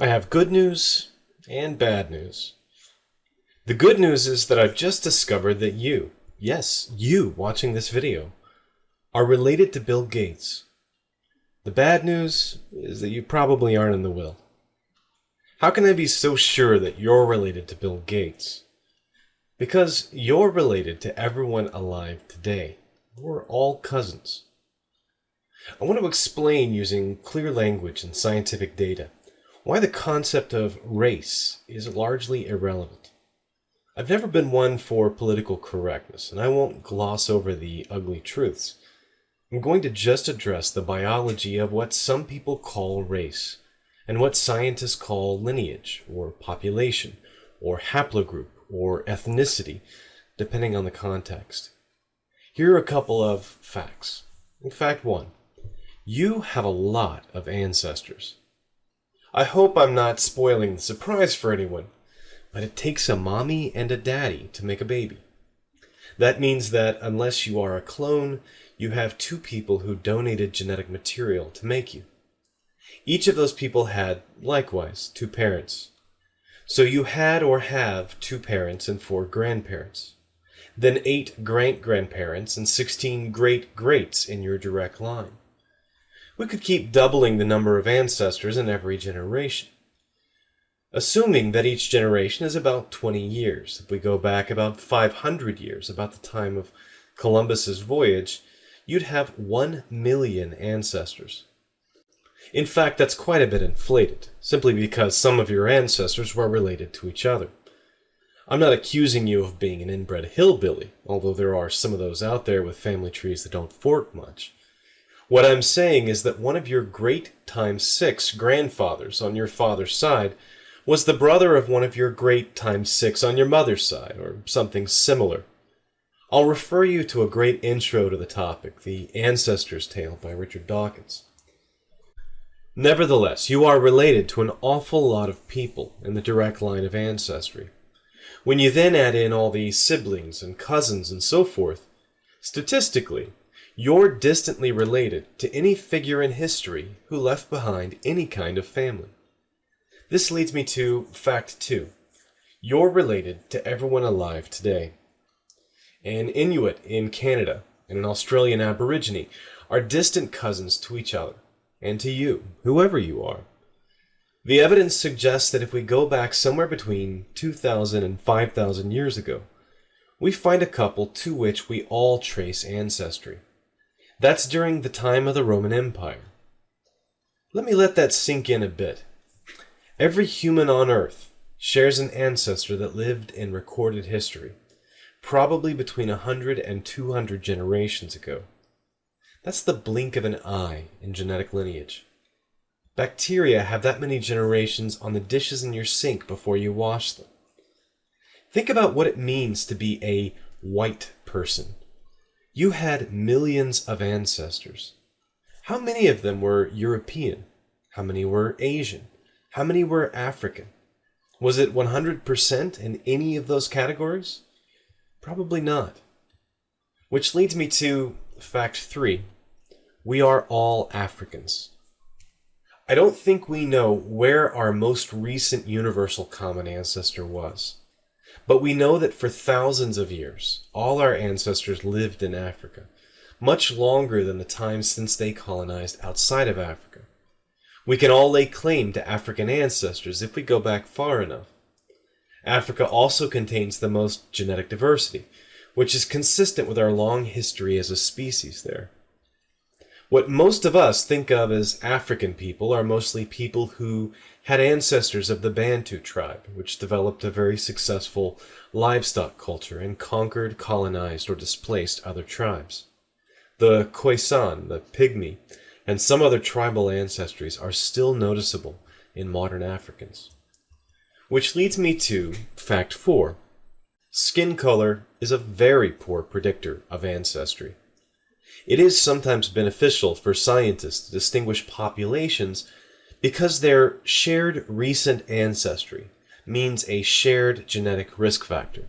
I have good news and bad news. The good news is that I've just discovered that you, yes, you watching this video, are related to Bill Gates. The bad news is that you probably aren't in the will. How can I be so sure that you're related to Bill Gates? Because you're related to everyone alive today. We're all cousins. I want to explain using clear language and scientific data why the concept of race is largely irrelevant. I've never been one for political correctness, and I won't gloss over the ugly truths. I'm going to just address the biology of what some people call race, and what scientists call lineage, or population, or haplogroup, or ethnicity, depending on the context. Here are a couple of facts. In fact, one, you have a lot of ancestors. I hope I'm not spoiling the surprise for anyone, but it takes a mommy and a daddy to make a baby. That means that unless you are a clone, you have two people who donated genetic material to make you. Each of those people had, likewise, two parents. So you had or have two parents and four grandparents. Then eight great-grandparents and 16 great-greats in your direct line we could keep doubling the number of ancestors in every generation. Assuming that each generation is about 20 years, if we go back about 500 years, about the time of Columbus's voyage, you'd have 1 million ancestors. In fact, that's quite a bit inflated, simply because some of your ancestors were related to each other. I'm not accusing you of being an inbred hillbilly, although there are some of those out there with family trees that don't fork much. What I'm saying is that one of your great times six grandfathers on your father's side was the brother of one of your great times six on your mother's side, or something similar. I'll refer you to a great intro to the topic, The Ancestor's Tale by Richard Dawkins. Nevertheless, you are related to an awful lot of people in the direct line of ancestry. When you then add in all the siblings and cousins and so forth, statistically, you're distantly related to any figure in history who left behind any kind of family. This leads me to fact two. You're related to everyone alive today. An Inuit in Canada and an Australian Aborigine are distant cousins to each other, and to you, whoever you are. The evidence suggests that if we go back somewhere between 2,000 and 5,000 years ago, we find a couple to which we all trace ancestry. That's during the time of the Roman Empire. Let me let that sink in a bit. Every human on Earth shares an ancestor that lived in recorded history, probably between 100 and 200 generations ago. That's the blink of an eye in genetic lineage. Bacteria have that many generations on the dishes in your sink before you wash them. Think about what it means to be a white person you had millions of ancestors. How many of them were European? How many were Asian? How many were African? Was it 100% in any of those categories? Probably not. Which leads me to fact three. We are all Africans. I don't think we know where our most recent universal common ancestor was. But we know that for thousands of years, all our ancestors lived in Africa, much longer than the time since they colonized outside of Africa. We can all lay claim to African ancestors if we go back far enough. Africa also contains the most genetic diversity, which is consistent with our long history as a species there. What most of us think of as African people are mostly people who had ancestors of the Bantu tribe, which developed a very successful livestock culture and conquered, colonized, or displaced other tribes. The Khoisan, the Pygmy, and some other tribal ancestries are still noticeable in modern Africans. Which leads me to fact 4. Skin color is a very poor predictor of ancestry. It is sometimes beneficial for scientists to distinguish populations because their shared recent ancestry means a shared genetic risk factor.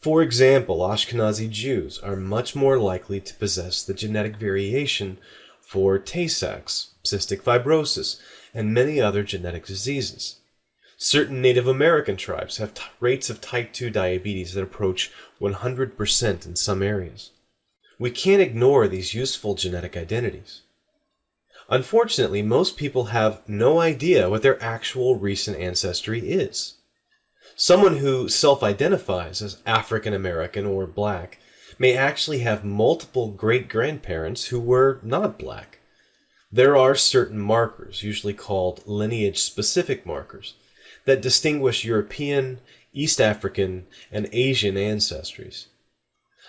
For example, Ashkenazi Jews are much more likely to possess the genetic variation for Tay-Sachs cystic fibrosis, and many other genetic diseases. Certain Native American tribes have rates of type 2 diabetes that approach 100% in some areas. We can't ignore these useful genetic identities. Unfortunately, most people have no idea what their actual recent ancestry is. Someone who self identifies as African American or black may actually have multiple great grandparents who were not black. There are certain markers, usually called lineage specific markers, that distinguish European, East African, and Asian ancestries.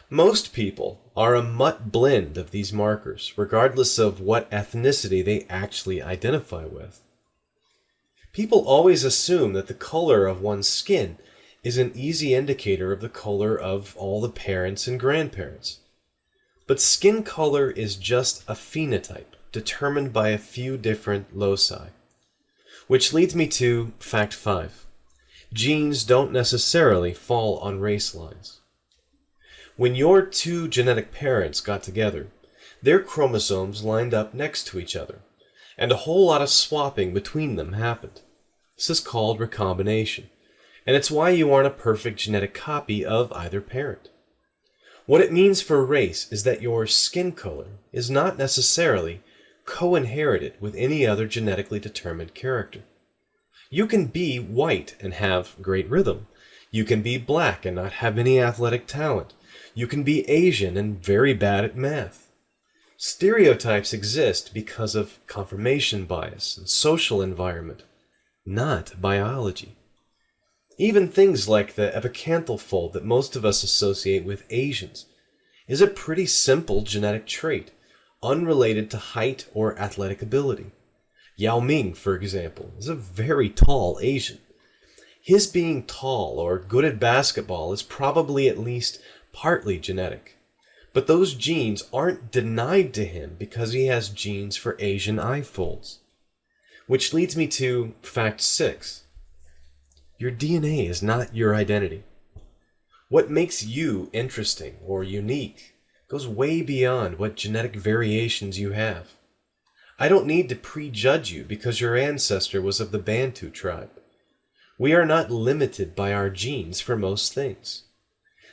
Most people are a mutt blend of these markers, regardless of what ethnicity they actually identify with. People always assume that the color of one's skin is an easy indicator of the color of all the parents and grandparents. But skin color is just a phenotype determined by a few different loci. Which leads me to fact 5. Genes don't necessarily fall on race lines. When your two genetic parents got together, their chromosomes lined up next to each other, and a whole lot of swapping between them happened. This is called recombination and it's why you aren't a perfect genetic copy of either parent. What it means for race is that your skin color is not necessarily co-inherited with any other genetically determined character. You can be white and have great rhythm. You can be black and not have any athletic talent. You can be Asian and very bad at math. Stereotypes exist because of confirmation bias and social environment, not biology. Even things like the epicanthal fold that most of us associate with Asians is a pretty simple genetic trait, unrelated to height or athletic ability. Yao Ming, for example, is a very tall Asian. His being tall or good at basketball is probably at least partly genetic. But those genes aren't denied to him because he has genes for Asian eye folds. Which leads me to fact 6. Your DNA is not your identity. What makes you interesting or unique goes way beyond what genetic variations you have. I don't need to prejudge you because your ancestor was of the Bantu tribe. We are not limited by our genes for most things.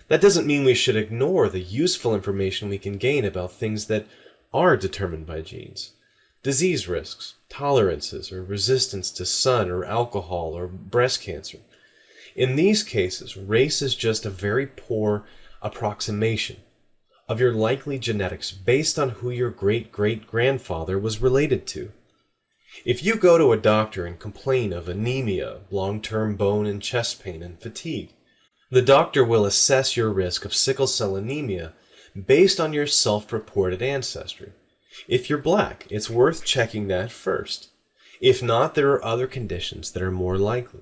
That doesn't mean we should ignore the useful information we can gain about things that are determined by genes. Disease risks, tolerances, or resistance to sun or alcohol or breast cancer. In these cases, race is just a very poor approximation of your likely genetics based on who your great great grandfather was related to. If you go to a doctor and complain of anemia, long term bone and chest pain, and fatigue, the doctor will assess your risk of sickle cell anemia based on your self reported ancestry. If you're black, it's worth checking that first. If not, there are other conditions that are more likely.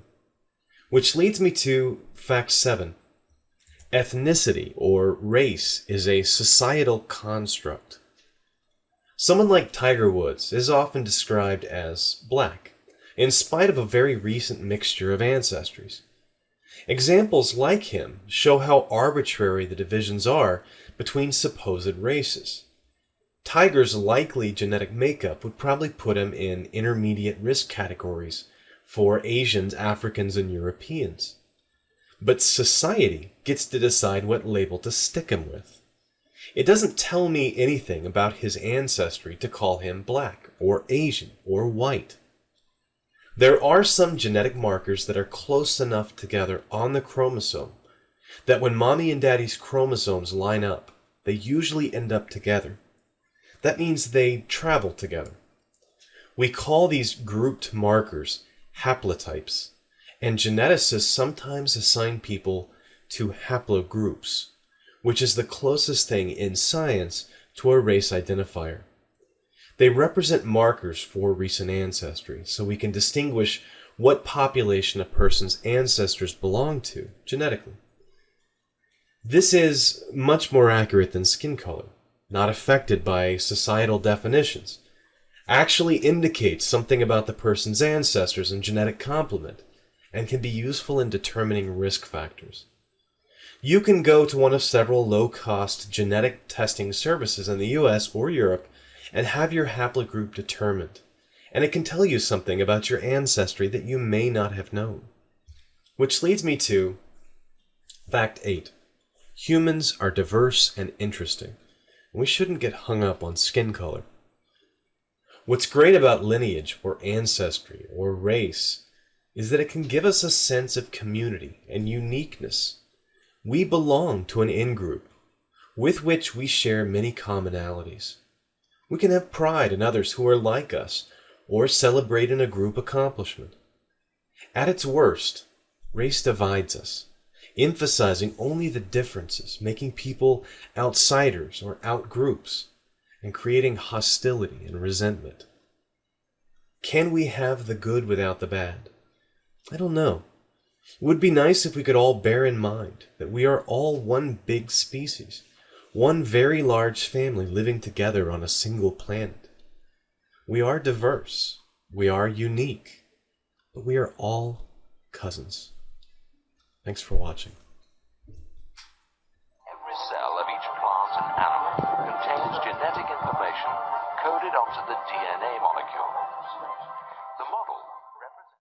Which leads me to fact seven. Ethnicity or race is a societal construct. Someone like Tiger Woods is often described as black, in spite of a very recent mixture of ancestries. Examples like him show how arbitrary the divisions are between supposed races. Tiger's likely genetic makeup would probably put him in intermediate risk categories for Asians, Africans, and Europeans. But society gets to decide what label to stick him with. It doesn't tell me anything about his ancestry to call him black, or Asian, or white. There are some genetic markers that are close enough together on the chromosome that when mommy and daddy's chromosomes line up, they usually end up together. That means they travel together. We call these grouped markers haplotypes, and geneticists sometimes assign people to haplogroups, which is the closest thing in science to a race identifier. They represent markers for recent ancestry, so we can distinguish what population a person's ancestors belong to genetically. This is much more accurate than skin color not affected by societal definitions, actually indicates something about the person's ancestors and genetic complement, and can be useful in determining risk factors. You can go to one of several low-cost genetic testing services in the US or Europe and have your haplogroup determined, and it can tell you something about your ancestry that you may not have known. Which leads me to fact 8. Humans are diverse and interesting, and we shouldn't get hung up on skin color. What's great about lineage or ancestry or race is that it can give us a sense of community and uniqueness. We belong to an in group with which we share many commonalities. We can have pride in others who are like us or celebrate in a group accomplishment. At its worst, race divides us, emphasizing only the differences, making people outsiders or outgroups and creating hostility and resentment. Can we have the good without the bad? I don't know. It would be nice if we could all bear in mind that we are all one big species, one very large family living together on a single planet. We are diverse, we are unique, but we are all cousins. Thanks for watching.